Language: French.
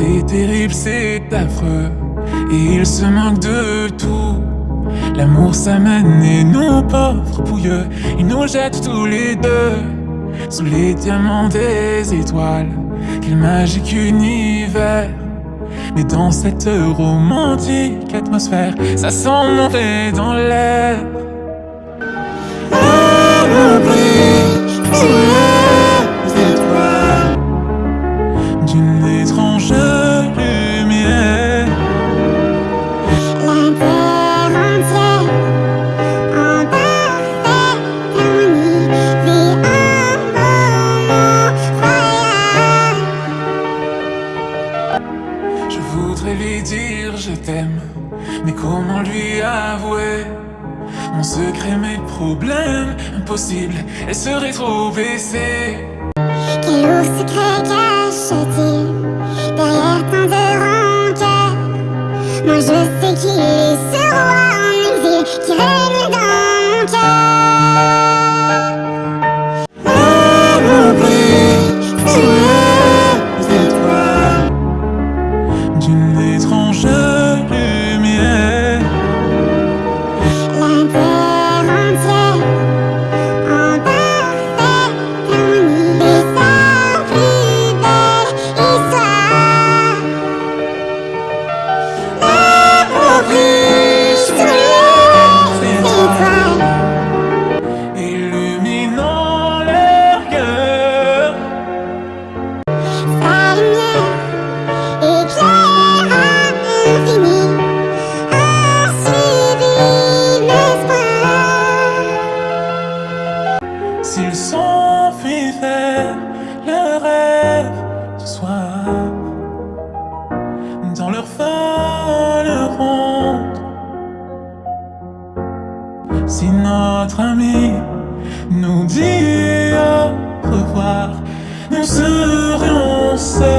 C'est terrible, c'est affreux, et il se manque de tout. L'amour s'amène et nous pauvres pouilleux, il nous jette tous les deux sous les diamants des étoiles. Quel magique univers! Mais dans cette romantique atmosphère, ça sent mauvais dans l'air. Voudrais lui dire je t'aime, mais comment lui avouer? Mon secret, mes problèmes impossible, elle serait trop baissée. Quel lourd secret cache-t-il? Derrière tant de rancœur Moi je sais qu'il est ce roi en exil qui règne dans mon cœur. Notre ami nous dit au revoir, nous serions seuls